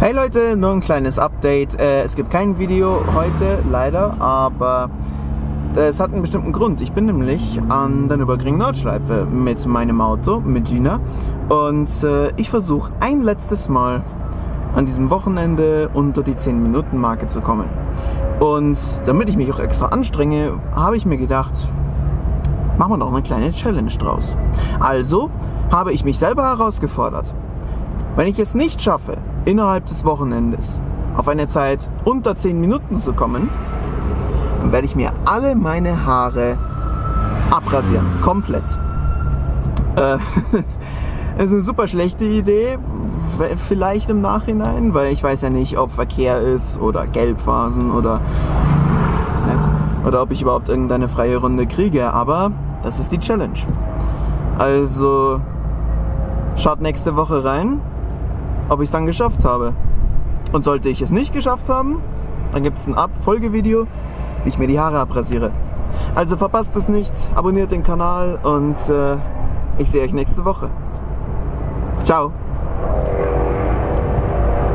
Hey Leute, nur ein kleines Update. Äh, es gibt kein Video heute, leider, aber es hat einen bestimmten Grund. Ich bin nämlich an der Nürburgring Nordschleife mit meinem Auto, mit Gina. Und äh, ich versuche ein letztes Mal an diesem Wochenende unter die 10-Minuten-Marke zu kommen. Und damit ich mich auch extra anstrenge, habe ich mir gedacht, machen wir noch eine kleine Challenge draus. Also habe ich mich selber herausgefordert. Wenn ich es nicht schaffe, innerhalb des Wochenendes auf eine Zeit unter 10 Minuten zu kommen, dann werde ich mir alle meine Haare abrasieren. Komplett. Äh, das ist eine super schlechte Idee, vielleicht im Nachhinein, weil ich weiß ja nicht, ob Verkehr ist oder Gelbphasen oder nicht, oder ob ich überhaupt irgendeine freie Runde kriege, aber das ist die Challenge. Also schaut nächste Woche rein, ob ich es dann geschafft habe. Und sollte ich es nicht geschafft haben, dann gibt es ein Abfolgevideo, wie ich mir die Haare abrasiere. Also verpasst es nicht, abonniert den Kanal und äh, ich sehe euch nächste Woche. Ciao!